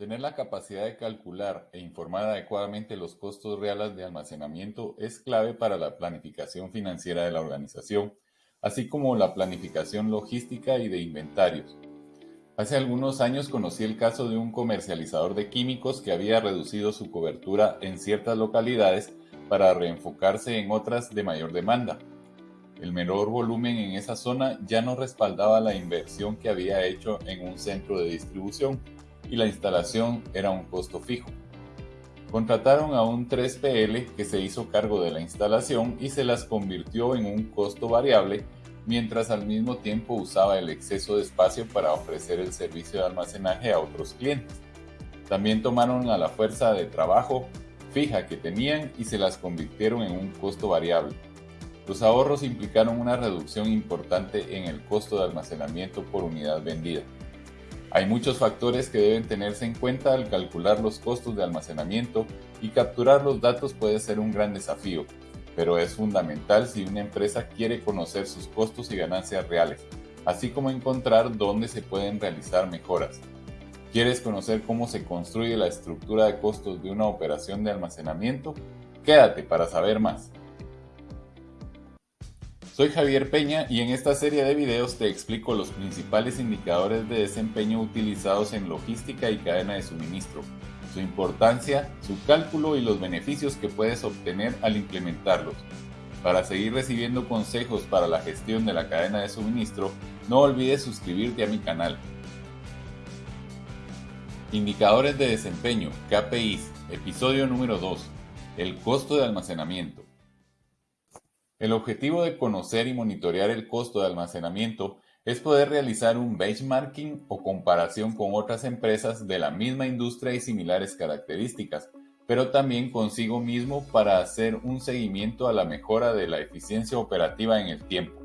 Tener la capacidad de calcular e informar adecuadamente los costos reales de almacenamiento es clave para la planificación financiera de la organización, así como la planificación logística y de inventarios. Hace algunos años conocí el caso de un comercializador de químicos que había reducido su cobertura en ciertas localidades para reenfocarse en otras de mayor demanda. El menor volumen en esa zona ya no respaldaba la inversión que había hecho en un centro de distribución y la instalación era un costo fijo. Contrataron a un 3PL que se hizo cargo de la instalación y se las convirtió en un costo variable mientras al mismo tiempo usaba el exceso de espacio para ofrecer el servicio de almacenaje a otros clientes. También tomaron a la fuerza de trabajo fija que tenían y se las convirtieron en un costo variable los ahorros implicaron una reducción importante en el costo de almacenamiento por unidad vendida. Hay muchos factores que deben tenerse en cuenta al calcular los costos de almacenamiento y capturar los datos puede ser un gran desafío, pero es fundamental si una empresa quiere conocer sus costos y ganancias reales, así como encontrar dónde se pueden realizar mejoras. ¿Quieres conocer cómo se construye la estructura de costos de una operación de almacenamiento? Quédate para saber más. Soy Javier Peña y en esta serie de videos te explico los principales indicadores de desempeño utilizados en logística y cadena de suministro, su importancia, su cálculo y los beneficios que puedes obtener al implementarlos. Para seguir recibiendo consejos para la gestión de la cadena de suministro, no olvides suscribirte a mi canal. Indicadores de desempeño, KPIs, episodio número 2, el costo de almacenamiento. El objetivo de conocer y monitorear el costo de almacenamiento es poder realizar un benchmarking o comparación con otras empresas de la misma industria y similares características, pero también consigo mismo para hacer un seguimiento a la mejora de la eficiencia operativa en el tiempo.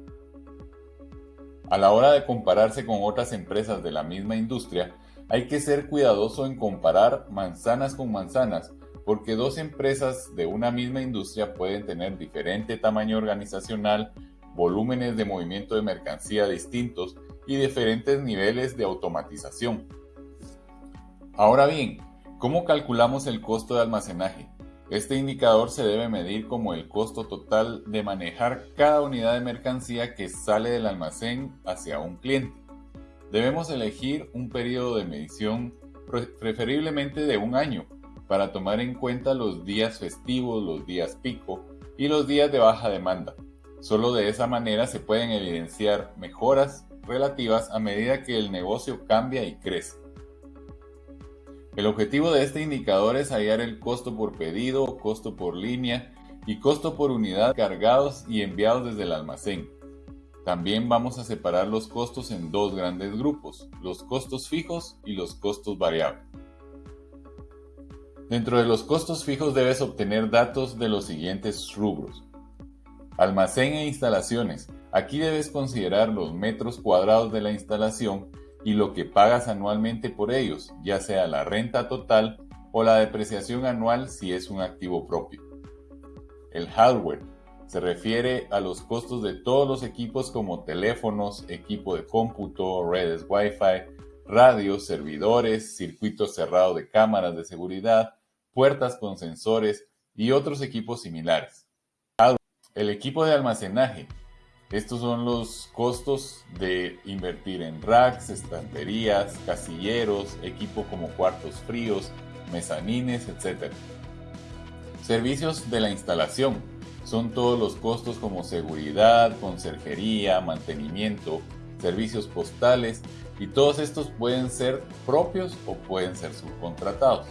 A la hora de compararse con otras empresas de la misma industria, hay que ser cuidadoso en comparar manzanas con manzanas porque dos empresas de una misma industria pueden tener diferente tamaño organizacional, volúmenes de movimiento de mercancía distintos y diferentes niveles de automatización. Ahora bien, ¿cómo calculamos el costo de almacenaje? Este indicador se debe medir como el costo total de manejar cada unidad de mercancía que sale del almacén hacia un cliente. Debemos elegir un periodo de medición preferiblemente de un año para tomar en cuenta los días festivos, los días pico y los días de baja demanda. Solo de esa manera se pueden evidenciar mejoras relativas a medida que el negocio cambia y crece. El objetivo de este indicador es hallar el costo por pedido, costo por línea y costo por unidad cargados y enviados desde el almacén. También vamos a separar los costos en dos grandes grupos, los costos fijos y los costos variables. Dentro de los costos fijos debes obtener datos de los siguientes rubros. Almacén e instalaciones. Aquí debes considerar los metros cuadrados de la instalación y lo que pagas anualmente por ellos, ya sea la renta total o la depreciación anual si es un activo propio. El hardware se refiere a los costos de todos los equipos como teléfonos, equipo de cómputo, redes Wi-Fi, radios, servidores, circuitos cerrados de cámaras de seguridad, puertas con sensores y otros equipos similares. El equipo de almacenaje. Estos son los costos de invertir en racks, estanterías, casilleros, equipo como cuartos fríos, mezanines, etc. Servicios de la instalación. Son todos los costos como seguridad, conserjería, mantenimiento, servicios postales y todos estos pueden ser propios o pueden ser subcontratados.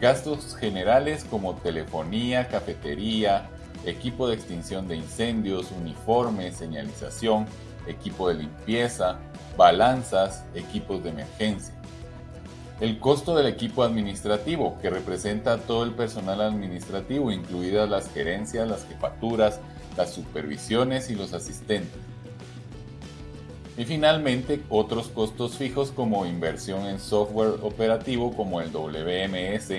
Gastos generales como telefonía, cafetería, equipo de extinción de incendios, uniformes, señalización, equipo de limpieza, balanzas, equipos de emergencia. El costo del equipo administrativo, que representa todo el personal administrativo, incluidas las gerencias, las jefaturas, las supervisiones y los asistentes. Y finalmente, otros costos fijos como inversión en software operativo como el WMS,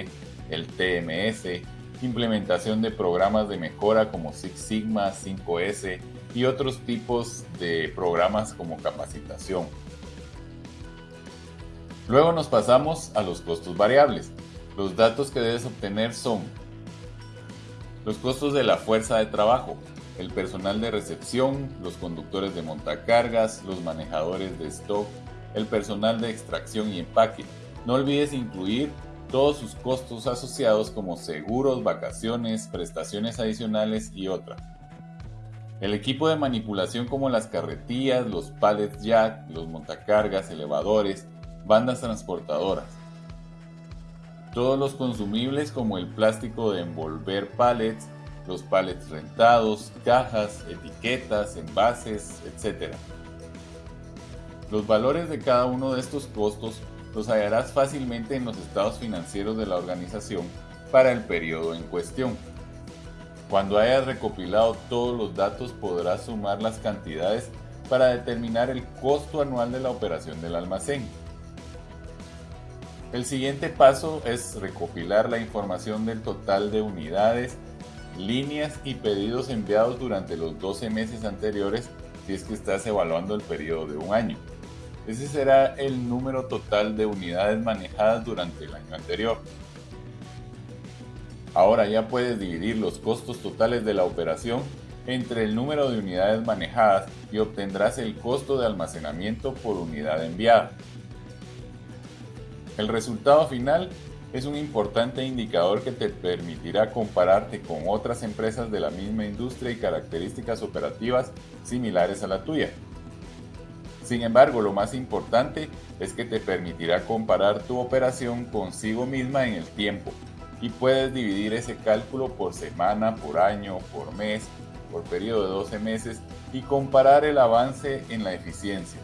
el TMS, implementación de programas de mejora como Six Sigma, 5S y otros tipos de programas como capacitación. Luego nos pasamos a los costos variables. Los datos que debes obtener son los costos de la fuerza de trabajo, el personal de recepción, los conductores de montacargas, los manejadores de stock, el personal de extracción y empaque. No olvides incluir todos sus costos asociados como seguros, vacaciones, prestaciones adicionales y otras. El equipo de manipulación como las carretillas, los pallets jack, los montacargas, elevadores, bandas transportadoras. Todos los consumibles como el plástico de envolver pallets, los pallets rentados, cajas, etiquetas, envases, etc. Los valores de cada uno de estos costos los hallarás fácilmente en los estados financieros de la organización para el periodo en cuestión. Cuando hayas recopilado todos los datos podrás sumar las cantidades para determinar el costo anual de la operación del almacén. El siguiente paso es recopilar la información del total de unidades, líneas y pedidos enviados durante los 12 meses anteriores si es que estás evaluando el periodo de un año. Ese será el número total de unidades manejadas durante el año anterior. Ahora ya puedes dividir los costos totales de la operación entre el número de unidades manejadas y obtendrás el costo de almacenamiento por unidad enviada. El resultado final es un importante indicador que te permitirá compararte con otras empresas de la misma industria y características operativas similares a la tuya. Sin embargo, lo más importante es que te permitirá comparar tu operación consigo misma en el tiempo y puedes dividir ese cálculo por semana, por año, por mes, por periodo de 12 meses y comparar el avance en la eficiencia.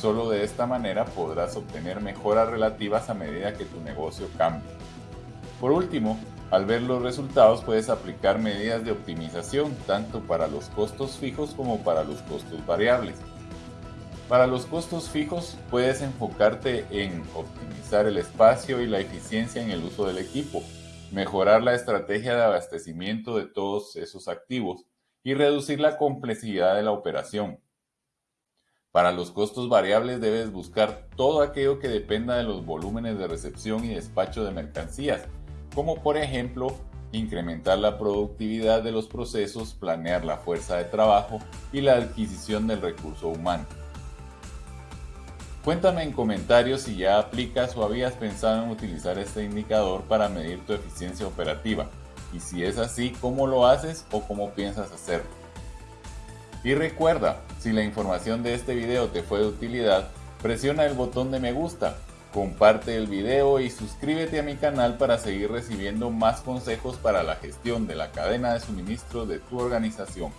Solo de esta manera podrás obtener mejoras relativas a medida que tu negocio cambie. Por último, al ver los resultados puedes aplicar medidas de optimización tanto para los costos fijos como para los costos variables. Para los costos fijos puedes enfocarte en optimizar el espacio y la eficiencia en el uso del equipo, mejorar la estrategia de abastecimiento de todos esos activos y reducir la complejidad de la operación. Para los costos variables debes buscar todo aquello que dependa de los volúmenes de recepción y despacho de mercancías, como por ejemplo incrementar la productividad de los procesos, planear la fuerza de trabajo y la adquisición del recurso humano. Cuéntame en comentarios si ya aplicas o habías pensado en utilizar este indicador para medir tu eficiencia operativa y si es así, cómo lo haces o cómo piensas hacerlo. Y recuerda, si la información de este video te fue de utilidad, presiona el botón de me gusta, comparte el video y suscríbete a mi canal para seguir recibiendo más consejos para la gestión de la cadena de suministro de tu organización.